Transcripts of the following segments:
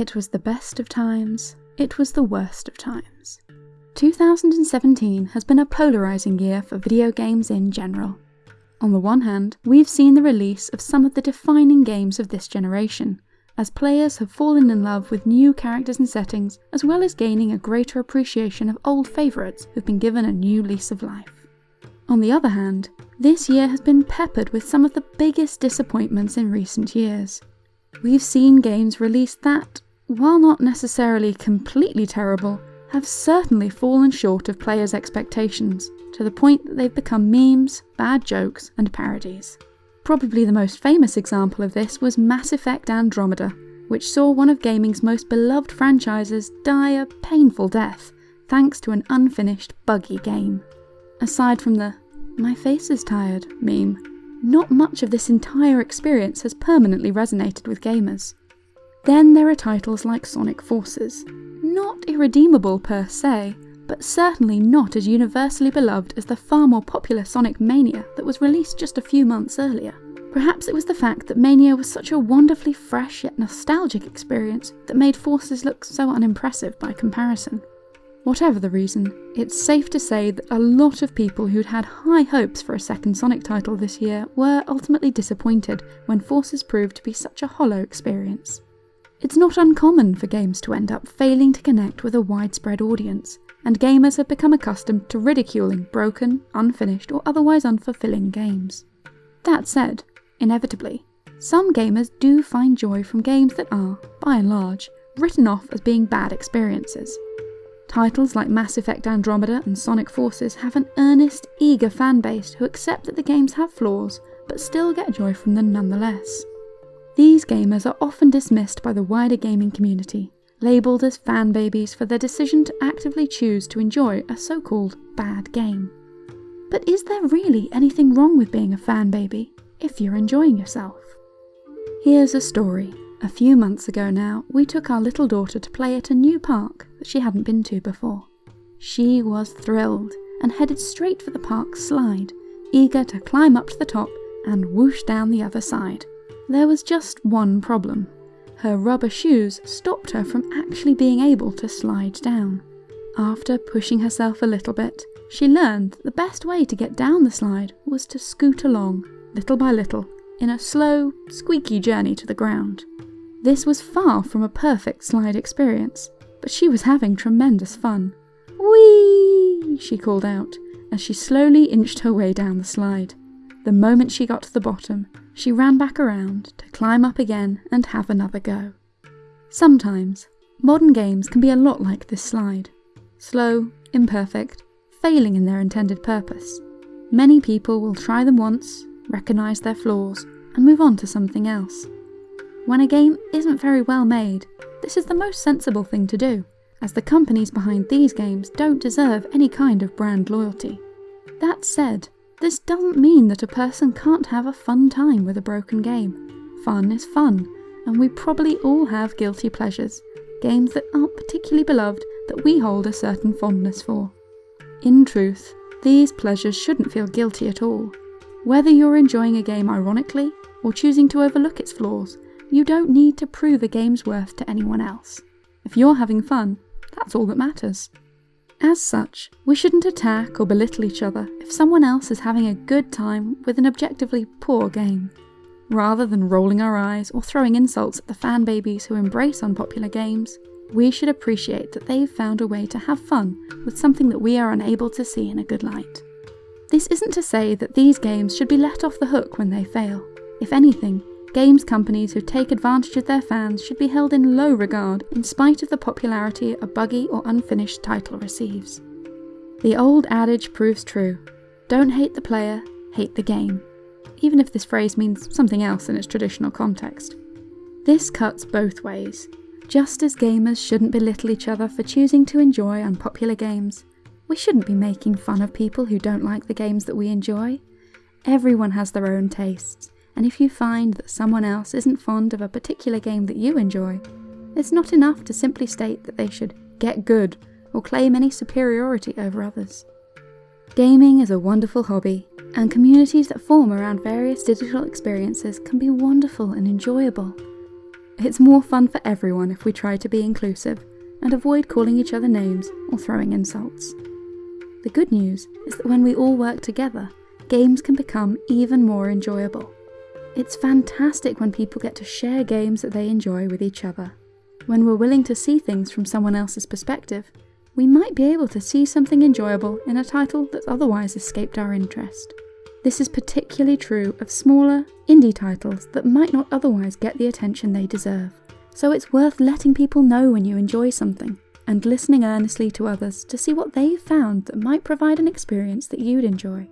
It was the best of times, it was the worst of times. 2017 has been a polarising year for video games in general. On the one hand, we've seen the release of some of the defining games of this generation, as players have fallen in love with new characters and settings, as well as gaining a greater appreciation of old favourites who've been given a new lease of life. On the other hand, this year has been peppered with some of the biggest disappointments in recent years. We've seen games released that, while not necessarily completely terrible, have certainly fallen short of players' expectations, to the point that they've become memes, bad jokes, and parodies. Probably the most famous example of this was Mass Effect Andromeda, which saw one of gaming's most beloved franchises die a painful death, thanks to an unfinished, buggy game. Aside from the my face is tired meme, not much of this entire experience has permanently resonated with gamers. Then there are titles like Sonic Forces, not irredeemable per se, but certainly not as universally beloved as the far more popular Sonic Mania that was released just a few months earlier. Perhaps it was the fact that Mania was such a wonderfully fresh yet nostalgic experience that made Forces look so unimpressive by comparison. Whatever the reason, it's safe to say that a lot of people who'd had high hopes for a second Sonic title this year were ultimately disappointed when Forces proved to be such a hollow experience. It's not uncommon for games to end up failing to connect with a widespread audience, and gamers have become accustomed to ridiculing broken, unfinished, or otherwise unfulfilling games. That said, inevitably, some gamers do find joy from games that are, by and large, written off as being bad experiences. Titles like Mass Effect Andromeda and Sonic Forces have an earnest, eager fanbase who accept that the games have flaws, but still get joy from them nonetheless. These gamers are often dismissed by the wider gaming community, labelled as fan babies for their decision to actively choose to enjoy a so called bad game. But is there really anything wrong with being a fan baby if you're enjoying yourself? Here's a story. A few months ago now, we took our little daughter to play at a new park that she hadn't been to before. She was thrilled and headed straight for the park's slide, eager to climb up to the top and whoosh down the other side. There was just one problem. Her rubber shoes stopped her from actually being able to slide down. After pushing herself a little bit, she learned that the best way to get down the slide was to scoot along, little by little, in a slow, squeaky journey to the ground. This was far from a perfect slide experience, but she was having tremendous fun. Whee! she called out as she slowly inched her way down the slide. The moment she got to the bottom, she ran back around to climb up again and have another go. Sometimes, modern games can be a lot like this slide slow, imperfect, failing in their intended purpose. Many people will try them once, recognise their flaws, and move on to something else. When a game isn't very well made, this is the most sensible thing to do, as the companies behind these games don't deserve any kind of brand loyalty. That said, this doesn't mean that a person can't have a fun time with a broken game. Fun is fun, and we probably all have guilty pleasures, games that aren't particularly beloved that we hold a certain fondness for. In truth, these pleasures shouldn't feel guilty at all. Whether you're enjoying a game ironically or choosing to overlook its flaws, you don't need to prove a game's worth to anyone else. If you're having fun, that's all that matters. As such, we shouldn't attack or belittle each other if someone else is having a good time with an objectively poor game. Rather than rolling our eyes or throwing insults at the fan babies who embrace unpopular games, we should appreciate that they've found a way to have fun with something that we are unable to see in a good light. This isn't to say that these games should be let off the hook when they fail. If anything, Games companies who take advantage of their fans should be held in low regard in spite of the popularity a buggy or unfinished title receives. The old adage proves true don't hate the player, hate the game, even if this phrase means something else in its traditional context. This cuts both ways. Just as gamers shouldn't belittle each other for choosing to enjoy unpopular games, we shouldn't be making fun of people who don't like the games that we enjoy. Everyone has their own tastes, and if you find that someone else isn't fond of a particular game that you enjoy, it's not enough to simply state that they should get good or claim any superiority over others. Gaming is a wonderful hobby, and communities that form around various digital experiences can be wonderful and enjoyable. It's more fun for everyone if we try to be inclusive and avoid calling each other names or throwing insults. The good news is that when we all work together, games can become even more enjoyable. It's fantastic when people get to share games that they enjoy with each other. When we're willing to see things from someone else's perspective, we might be able to see something enjoyable in a title that's otherwise escaped our interest. This is particularly true of smaller, indie titles that might not otherwise get the attention they deserve. So it's worth letting people know when you enjoy something, and listening earnestly to others to see what they've found that might provide an experience that you'd enjoy.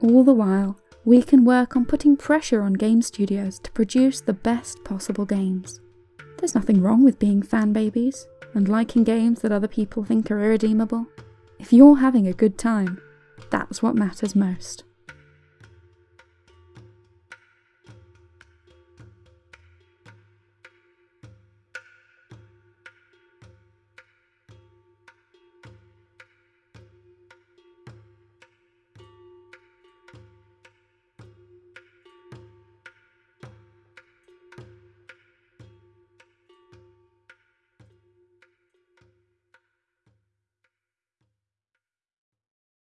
All the while, we can work on putting pressure on game studios to produce the best possible games. There's nothing wrong with being fan babies and liking games that other people think are irredeemable. If you're having a good time, that's what matters most.